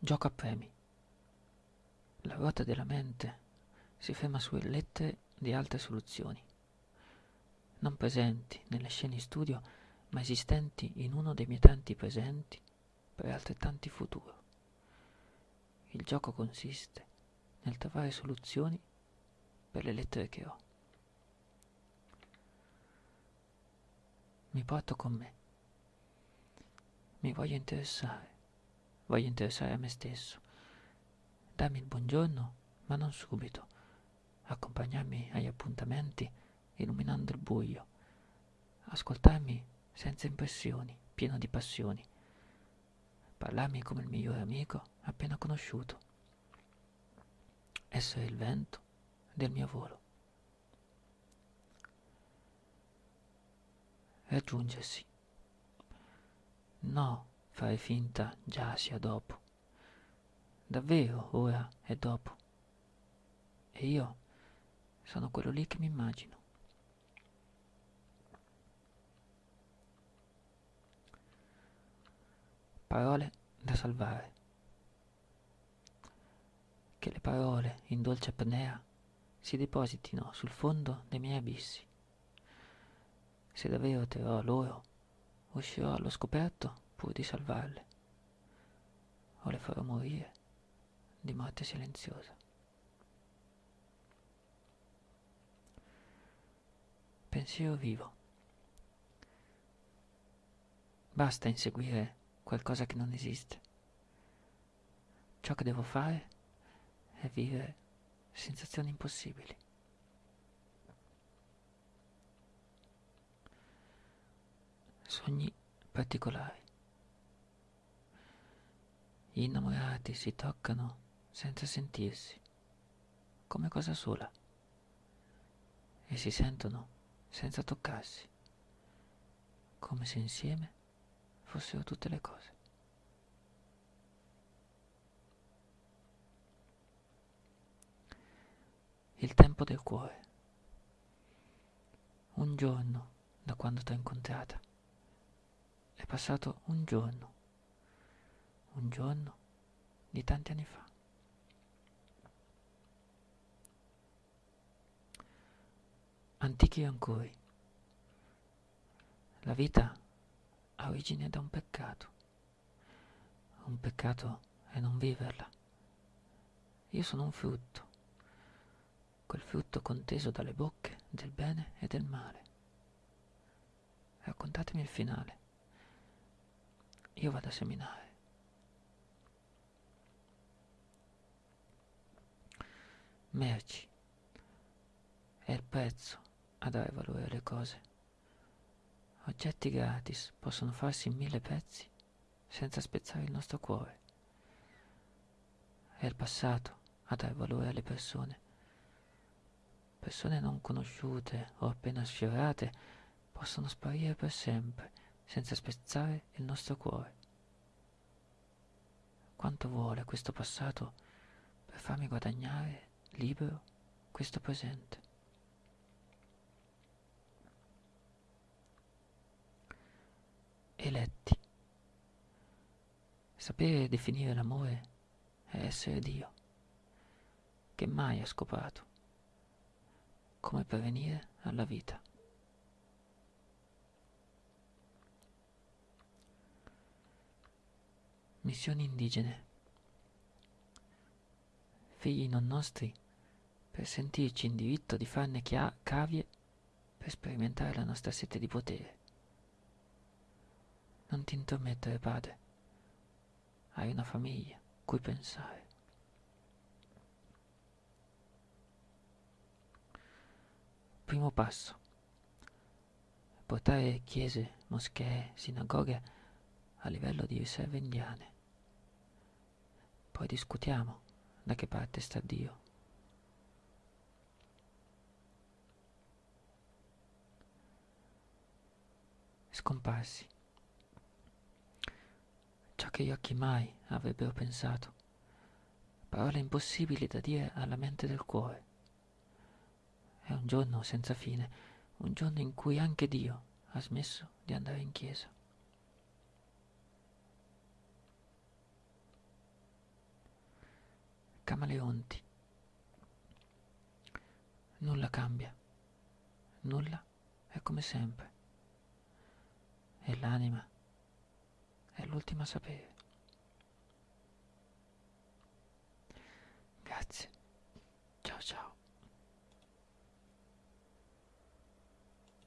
Gioco a premi. La ruota della mente si ferma sulle lettere di altre soluzioni, non presenti nelle scene di studio, ma esistenti in uno dei miei tanti presenti per altrettanti futuro. Il gioco consiste nel trovare soluzioni per le lettere che ho. Mi porto con me. Mi voglio interessare. Voglio interessare a me stesso. Darmi il buongiorno, ma non subito. Accompagnarmi agli appuntamenti illuminando il buio. Ascoltarmi senza impressioni, pieno di passioni. Parlarmi come il migliore amico appena conosciuto. Essere il vento del mio volo. Raggiungersi. No, fare finta già sia dopo. Davvero ora è dopo. E io sono quello lì che mi immagino. Parole da salvare. Che le parole in dolce apnea si depositino sul fondo dei miei abissi. Se davvero terrò loro, uscirò allo scoperto pur di salvarle, o le farò morire di morte silenziosa. Pensiero vivo. Basta inseguire qualcosa che non esiste. Ciò che devo fare è vivere sensazioni impossibili. Sogni particolari. Gli innamorati si toccano senza sentirsi, come cosa sola, e si sentono senza toccarsi, come se insieme fossero tutte le cose. Il tempo del cuore. Un giorno da quando t'ho incontrata. È passato un giorno. Un giorno di tanti anni fa. Antichi ancori. La vita ha origine da un peccato. Un peccato è non viverla. Io sono un frutto, quel frutto conteso dalle bocche del bene e del male. Raccontatemi il finale. Io vado a seminare. Merci. È il prezzo a dare valore alle cose. Oggetti gratis possono farsi in mille pezzi senza spezzare il nostro cuore. È il passato a dare valore alle persone. Persone non conosciute o appena sfiorate possono sparire per sempre senza spezzare il nostro cuore. Quanto vuole questo passato per farmi guadagnare libero questo presente? eletti. Sapere definire l'amore è essere Dio, che mai ha scopato come pervenire alla vita. Missioni indigene. Figli non nostri, per sentirci in diritto di farne chia- cavie per sperimentare la nostra sete di potere. Non ti intromettere, padre. Hai una famiglia cui pensare. Primo passo. Portare chiese, moschee, sinagoghe a livello di riserve indiane. Poi discutiamo da che parte sta Dio. Scomparsi ciò che gli occhi mai avrebbero pensato, parole impossibili da dire alla mente del cuore. È un giorno senza fine, un giorno in cui anche Dio ha smesso di andare in chiesa. Camaleonti. Nulla cambia, nulla è come sempre. E l'anima è l'ultima a sapere.